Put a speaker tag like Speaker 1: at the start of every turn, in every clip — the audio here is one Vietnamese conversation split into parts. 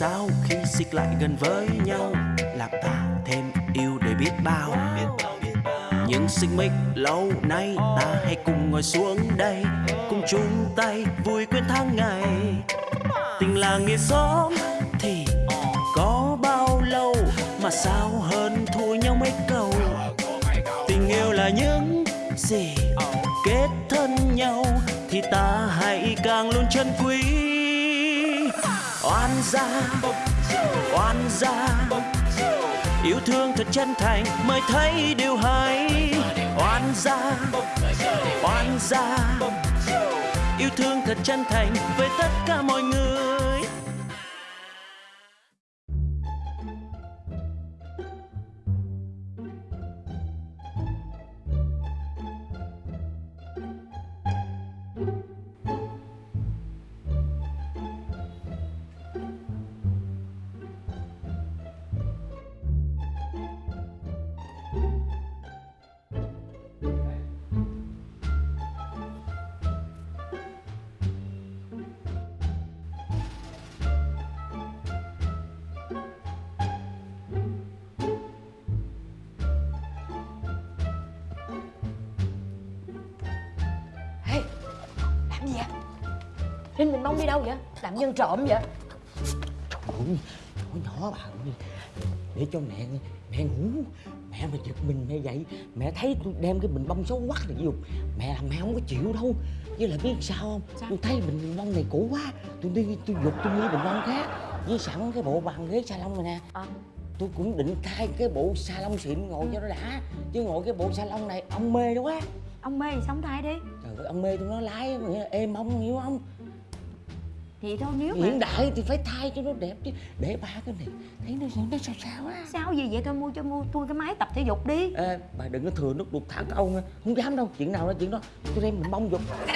Speaker 1: sao khi xích lại gần với nhau? Làm ta thêm yêu để biết bao. Những xích mích lâu nay ta hãy cùng ngồi xuống đây, cùng chung tay vui quên tháng ngày. Tình là nghĩa xóm thì có bao lâu mà sao hơn thua nhau mấy câu? Tình yêu là những gì kết thân nhau thì ta hãy càng luôn chân quý oan gia oan gia. Yêu thương thật chân thành mới thấy điều hay. Oan gia oan gia. Yêu thương thật chân thành với tất cả mọi người.
Speaker 2: Ê, gì vậy? Linh mình mong đi đâu vậy? Làm nhân trộm vậy?
Speaker 3: Ôi, nhỏ nhỏ bà ơi. Để cho mẹ mẹ ngủ. Mẹ mà giật mình mẹ dậy Mẹ thấy tôi đem cái bình bông xấu quắc này vô. Mẹ làm mẹ không có chịu đâu. Với lại biết sao không?
Speaker 2: Sao?
Speaker 3: Tôi thấy bình bông này cũ quá. Tôi đi tôi dục tôi mua bình bông khác. Với sẵn cái bộ bàn ghế salon này nè.
Speaker 2: Ờ.
Speaker 3: Tôi cũng định thay cái bộ salon xịn ngồi cho nó đã. Chứ ngồi cái bộ salon này ông mê đó quá.
Speaker 2: Ông mê thì sống thai đi.
Speaker 3: Trời ơi ông mê tôi nó lái nghĩa là êm ông hiểu không?
Speaker 2: Vậy thôi nếu mà
Speaker 3: Hiện đại thì phải thay cho nó đẹp chứ. Để ba cái này thấy nó nó sao sao á?
Speaker 2: Sao gì vậy? Thôi mua cho mua tôi cái máy tập thể dục đi.
Speaker 3: Ê, bà đừng có thừa nước đục thả câu nha Không dám đâu, chuyện nào đó chuyện đó. Tôi đem mình bông dục.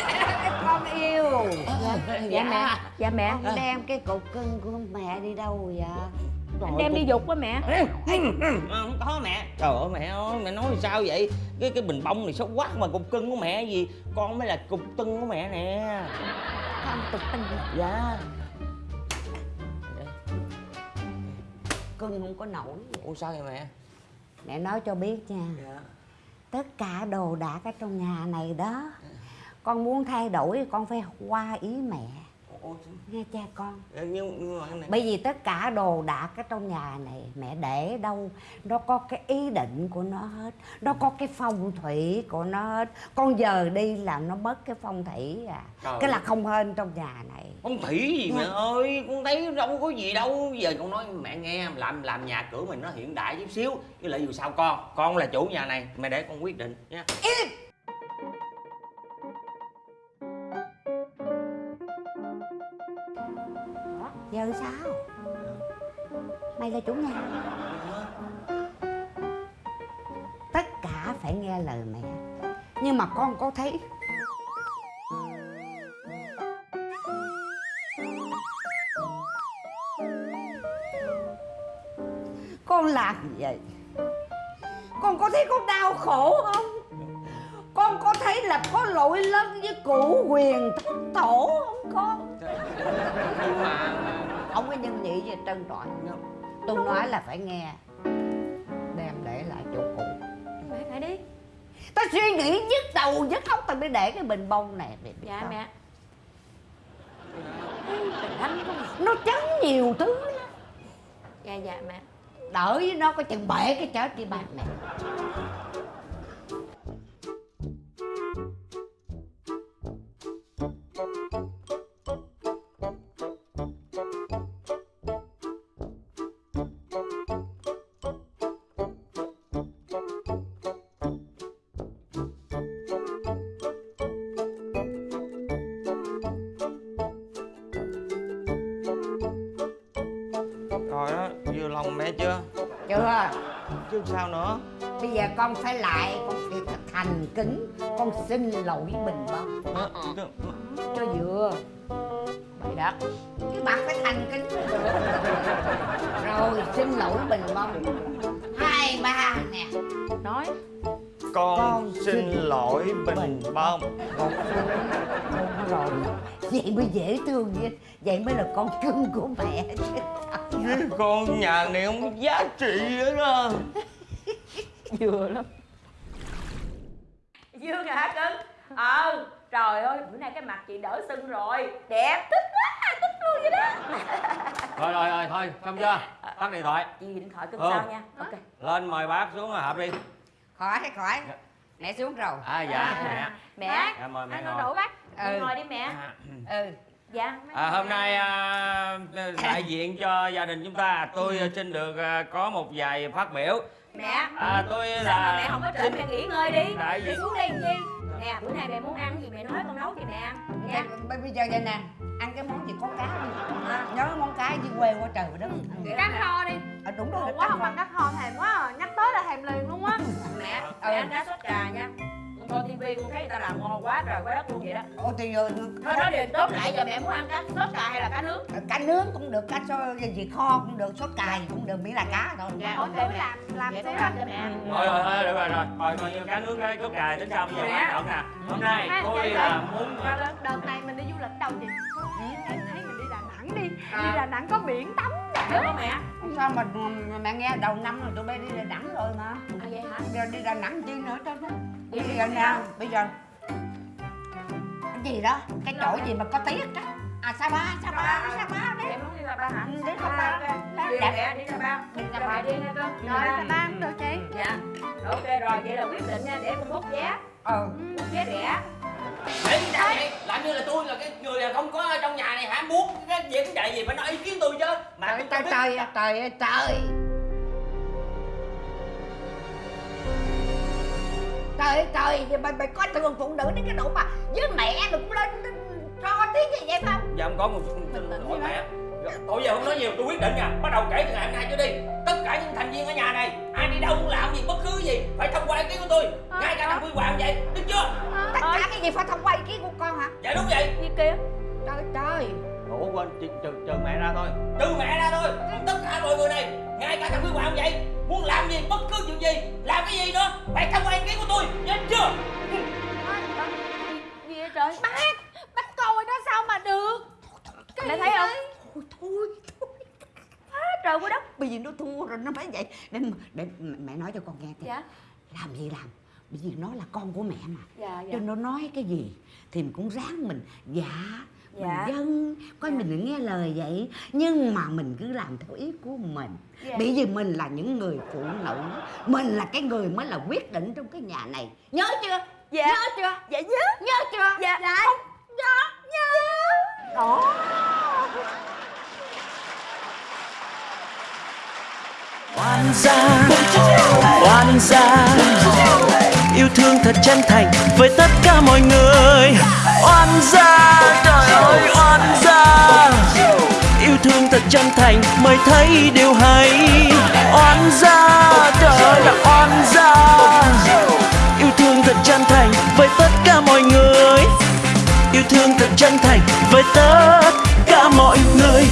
Speaker 4: Con yêu.
Speaker 3: Dạ,
Speaker 2: Dạ mẹ Dạ mẹ.
Speaker 4: Con đem cái cục cưng của mẹ đi đâu vậy
Speaker 2: Anh đem đi dục á mẹ.
Speaker 3: Không có mẹ. Trời ơi mẹ ơi, mẹ nói sao vậy? Cái cái bình bông này xấu quá mà cục cưng của mẹ gì? Con mới là cục tưng của mẹ nè.
Speaker 2: Con tục tình
Speaker 3: Dạ.
Speaker 4: Cưng không có nổi.
Speaker 3: Ủa sao vậy mẹ?
Speaker 4: Mẹ nói cho biết nha.
Speaker 3: Dạ.
Speaker 4: Tất cả đồ đạc ở trong nhà này đó con muốn thay đổi con phải qua ý mẹ Nghe cha con.
Speaker 3: Nhưng, nhưng mà này.
Speaker 4: Bởi vì tất cả đồ đạc ở trong nhà này mẹ để đâu? Nó có cái ý định của nó hết. Nó có cái phong thủy của nó hết. Con giờ đi là nó mất cái phong thủy à.
Speaker 3: Trời
Speaker 4: cái là không hên trong nhà này.
Speaker 3: Con thủy gì mẹ ơi? Con thấy đâu có gì đâu. Giờ con nói mẹ nghe Làm làm nhà cửa mình nó hiện đại chút xíu. Với lại dù sao con Con là chủ nhà này Mẹ để con quyết định nha
Speaker 4: giờ sao? Mày là chủ nhà. Tất cả phải nghe lời mẹ. Nhưng mà con có thấy. Con làm gì vậy? Con có thấy con đau khổ không? Con có thấy là có lỗi lớn với cụ quyền thất tổ không con? Không có nhân nhị gì trân trọi tôi nói là phải nghe. Đem để lại chỗ cũ.
Speaker 2: Mẹ phải đi.
Speaker 4: Ta suy nghĩ nhức đầu nhức óc ta mới để cái bình bông này. Biết
Speaker 2: Dạ
Speaker 4: sao?
Speaker 2: mẹ.
Speaker 4: Nó chấn nhiều thứ lắm.
Speaker 2: Dạ dạ mẹ.
Speaker 4: Đỡ với nó có chừng bể cái chết đi ba mẹ
Speaker 3: Rồi đó Vừa lòng mẹ chưa?
Speaker 4: Chưa.
Speaker 3: Chứ sao nữa?
Speaker 4: Bây giờ con phải lại con phải thật thành kính con xin lỗi bình bông
Speaker 3: Ờ, chứ-
Speaker 4: cho vừa. Bày đặt cái mặt phải thành kính. Rồi xin lỗi bình bông hai ba nè.
Speaker 2: Nói.
Speaker 3: Con,
Speaker 4: Con
Speaker 3: xin
Speaker 4: xin
Speaker 3: lỗi Bình
Speaker 4: Bình
Speaker 3: Bông
Speaker 4: con rồi. Vậy mới dễ thương vậy. Vậy mới là con cưng của mẹ chứ
Speaker 3: cái con nhà này không có giá trị hết á
Speaker 2: vừa lắm.
Speaker 5: Dương hả cưng? Ờ, trời ơi, bữa nay cái mặt chị đỡ sưng rồi. Đẹp, thích quá, thích luôn vậy đó.
Speaker 3: Rồi rồi rồi thôi xong chưa? Tắt điện thoại.
Speaker 5: Chị điện thoại cưng
Speaker 3: Ừ.
Speaker 5: sao nha. Ok.
Speaker 3: Lên mời bác xuống họp đi.
Speaker 4: Khỏi khỏi mẹ xuống rồi.
Speaker 3: À dạ mẹ.
Speaker 5: Mẹ,
Speaker 3: dạ mời mẹ
Speaker 6: Anh
Speaker 3: ngồi.
Speaker 6: đổ bác.
Speaker 5: Đi
Speaker 4: ừ.
Speaker 5: ngồi đi mẹ.
Speaker 4: Ừ
Speaker 5: Dạ
Speaker 3: À, hôm nay à, đại diện cho gia đình chúng ta tôi à, xin được à, có một vài phát biểu.
Speaker 5: Mẹ,
Speaker 3: à, tôi
Speaker 5: sao mà
Speaker 3: là
Speaker 5: mẹ không có trễ mẹ nghỉ ngơi đi.
Speaker 3: đại
Speaker 5: Mẹ
Speaker 3: diện.
Speaker 5: xuống đây chi? Nè, bữa nay mẹ muốn ăn gì mẹ nói con nấu cho mẹ ăn. Nha
Speaker 4: Bây- bây giờ vậy nè ăn cái món gì có cá đi. À, nhớ món cá với quê qua trời đất
Speaker 6: Cá kho đi.
Speaker 4: À, đúng rồi
Speaker 6: quá không ăn cá kho thèm quá à. Nhắc tới là thèm liền luôn á.
Speaker 5: Mẹ, mẹ ăn cá sốt cà nha coi tivi con thấy người ta làm ngon quá trời quá đất luôn vậy đó.
Speaker 4: Ồ thì giờ
Speaker 5: Thôi nói điều tốt lại giờ mẹ muốn ăn cá sốt cà hay là cá nướng?
Speaker 4: Cá nướng cũng được cá xôi gì kho cũng được sốt cài cũng được miễn là cá thôi.
Speaker 5: Dạ, ok mẹ.
Speaker 6: làm làm
Speaker 5: ăn cho mẹ.
Speaker 3: Thôi thôi thôi được rồi rồi. Rồi coi như cá nướng cái cốt cài tính sao bây giờ
Speaker 5: Mẹ.
Speaker 3: quan trọng nè. Hôm nay
Speaker 6: Ha,
Speaker 3: tôi
Speaker 6: dạ,
Speaker 3: là muốn
Speaker 6: Đợt này mình đi du lịch đâu chị Em thấy mình đi Đà Nẵng đi.
Speaker 5: À.
Speaker 6: Đi Đà Nẵng có biển tắm
Speaker 5: Không mẹ?
Speaker 4: sao mà mà mẹ nghe đầu năm rồi tụi bay đi Đà Nẵng rồi mà.
Speaker 5: À vậy hả?
Speaker 4: giờ đi Đà Nẵng chi nữa cho nó
Speaker 5: Vậy
Speaker 4: bây
Speaker 5: đi
Speaker 4: giờ
Speaker 5: đi
Speaker 4: nè bây giờ. Cái gì đó? Cái chỗ gì mà có tiếc á? À sa ba? Sa ba? Sa ba đấy
Speaker 5: Em muốn đi Sa Pa hả?
Speaker 4: Ừ, đi Sa.
Speaker 5: Đi mẹ, đi Sa Pa
Speaker 4: Đi Sa
Speaker 5: mẹ đi nha con.
Speaker 6: Rồi Sa Pa cũng được chị.
Speaker 5: Dạ. Ok rồi, vậy là quyết định nha, để con bút vé.
Speaker 4: Ờ
Speaker 5: Bút vé rẻ.
Speaker 3: Ê, làm như là tôi là cái người là không có ở trong nhà này hả? Muốn cái việc vậy gì phải nói ý kiến tôi chứ mà
Speaker 4: trời trời trời trời ơi, trời. Trời ơi, trời vậy mày mày có thường phụ nữ đến cái độ mà với mẹ mày cũng lên cho tiếng gì vậy không
Speaker 3: dạ không có một hỏi mẹ. tôi giờ không nói nhiều tôi quyết định nha bắt đầu kể từ ngày hôm nay trở đi. Tất cả những thành viên ở nhà này ai đi đâu muốn làm gì bất cứ gì phải thông qua ý kiến của tôi. Ngay cả thằng quy hoàng vậy biết chưa?
Speaker 4: Tất cả cái gì phải thông qua ý kiến của con hả?
Speaker 3: Dạ đúng vậy.
Speaker 5: Gì kia?
Speaker 4: trời trời
Speaker 3: ủa quên trừ, trừ, trừ mẹ ra thôi. Trừ mẹ ra thôi. Tất cả mọi người này ngay cả thằng quy hoàng vậy muốn làm gì bất cứ chuyện gì làm cái gì nữa phải thông qua ý kiến của tôi. Nhớ chưa?
Speaker 6: Gì vậy trời? Bác Bác coi đó sao mà được. Cái
Speaker 5: Mẹ thấy không?
Speaker 4: thôi thôi
Speaker 5: trời quá đất.
Speaker 4: Bây giờ nó thua rồi nó mới vậy. Để, để mẹ nói cho con nghe thì
Speaker 5: Dạ.
Speaker 4: Làm gì làm? Bởi vì nó là con của mẹ mà.
Speaker 5: Dạ,
Speaker 4: cho nó nói cái gì thì mình cũng ráng mình dạ
Speaker 5: Dạ.
Speaker 4: mình dân coi
Speaker 5: Dạ.
Speaker 4: mình nghe lời vậy. Nhưng mà mình cứ làm theo ý của mình.
Speaker 5: Dạ.
Speaker 4: bởi vì mình là những người phụ nữ mình là cái người mới là quyết định trong cái nhà này. Nhớ chưa?
Speaker 5: Dạ.
Speaker 4: nhớ chưa?
Speaker 5: Dạ nhớ.
Speaker 4: Nhớ chưa?
Speaker 5: Dạ.
Speaker 4: Không. Nhớ nhớ. Đó.
Speaker 1: Oan gia oan gia yêu thương thật chân thành với tất cả mọi người. Oan gia, trời ơi, oan gia. Yêu thương thật chân thành mới thấy điều hay. Oan gia, trời ơi, là oan gia. Yêu thương thật chân thành với tất cả mọi người. Yêu thương thật chân thành với tất cả mọi người.